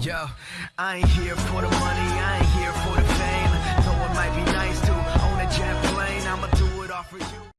Yo, I ain't here for the money, I ain't here for the fame. Though it might be nice to own a jet plane, I'ma do it all for you.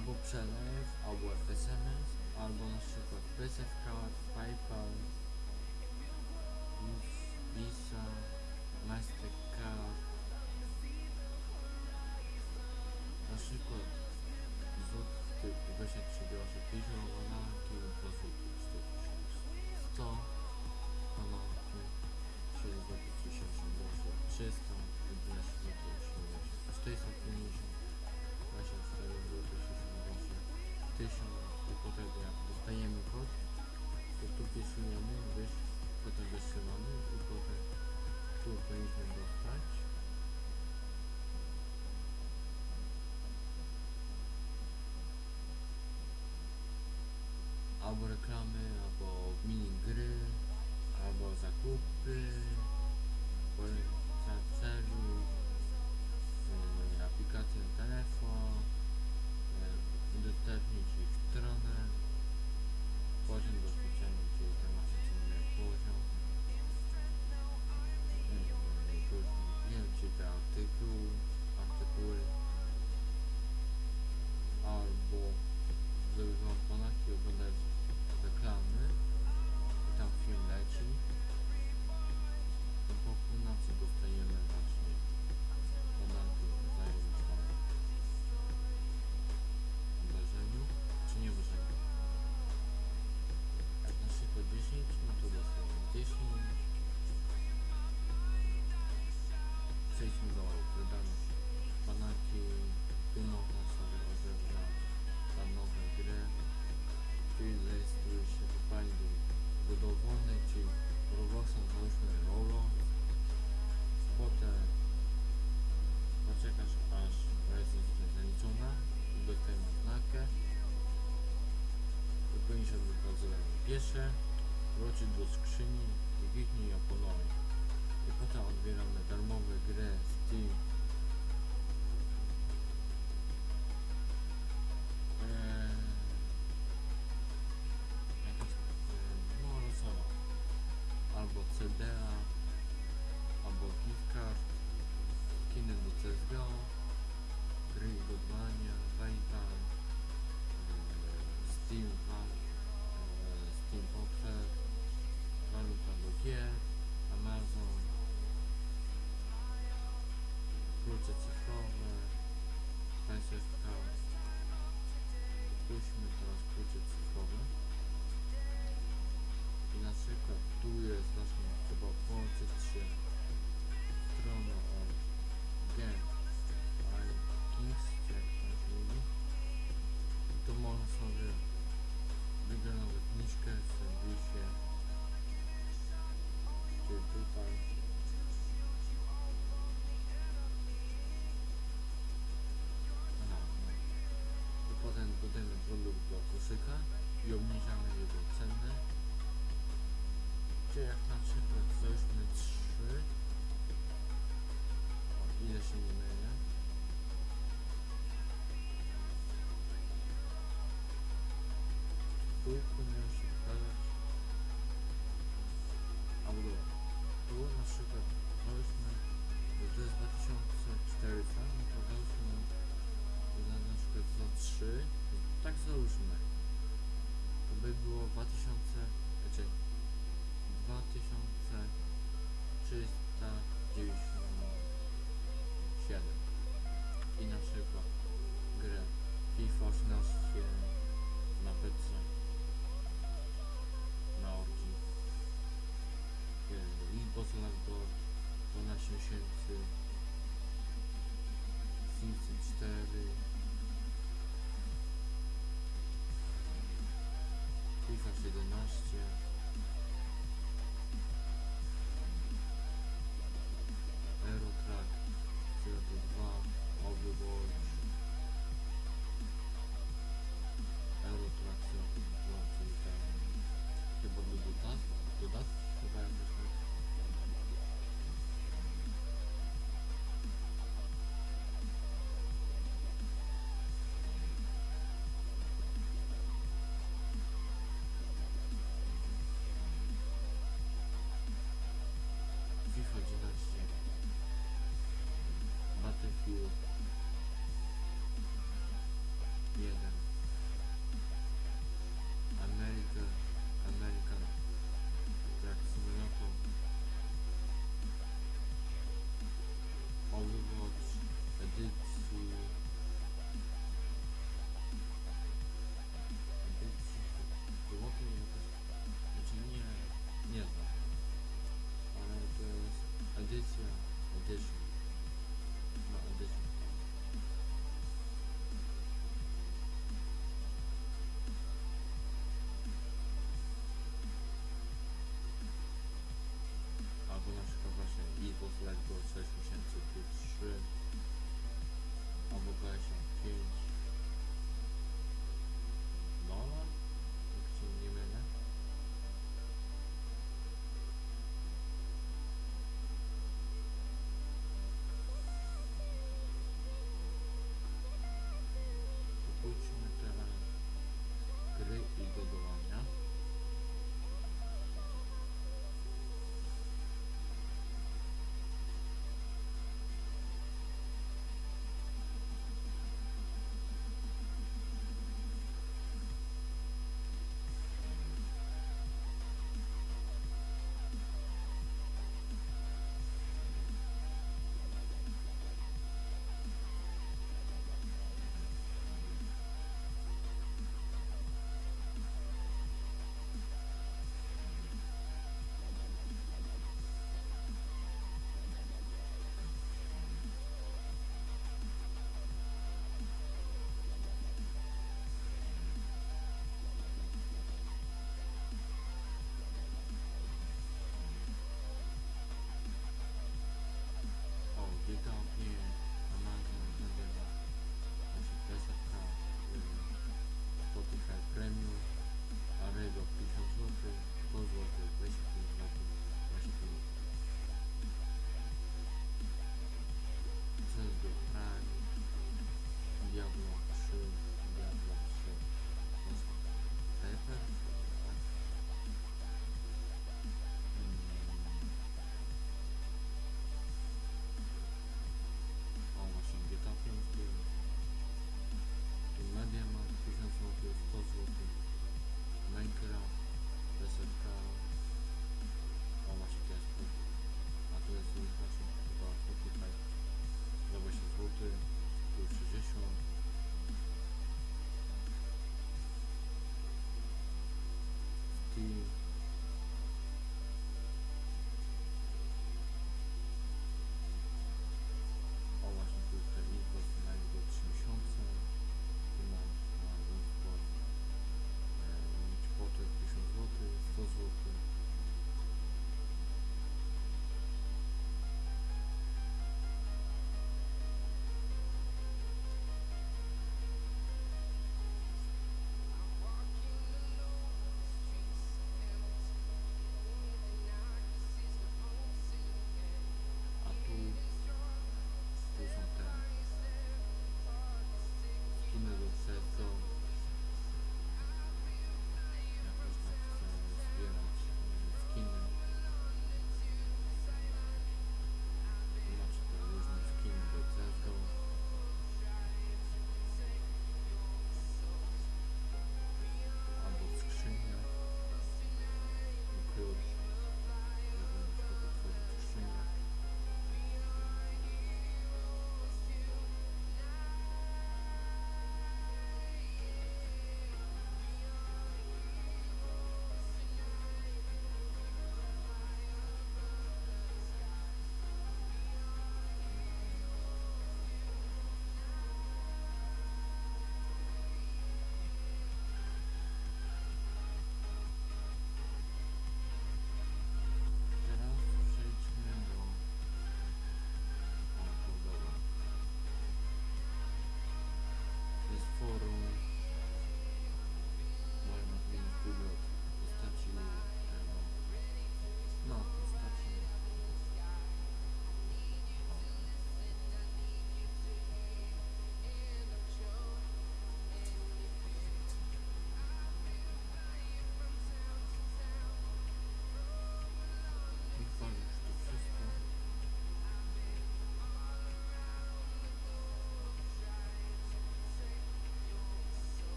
Albo przelew, albo SMS, albo na przykład PaySafe Card, PayPal Vis- Visa, Mastercard na przykład złoty 23 groszy 50 bananki po złoty 100 bananki 6 zł 38 groszy 300 11 zł 450 24 zł 60 groszy 1000 i potem jak dostajemy kod to tu pisujemy wyż, potem wysyłamy i potem tu powinniśmy dostać. Albo reklamy, albo mini gry, albo zakupy, za celu, aplikację telefon, udostępnić ich stronę, poziom bezpieczeństwa, czyli tam Cieszę, wróci do skrzyni i wichnie ją po nowej. Piechota odbiera darmowe grę Steam Widzicie jak na przykład weźmy 3 o, ile się nie mylę? Trójku miałem się wkładać Albo dobra Tu na przykład weźmy to jest 2400 no to weźmy na przykład za 3 tak załóżmy. To by było 2000 znaczy 2390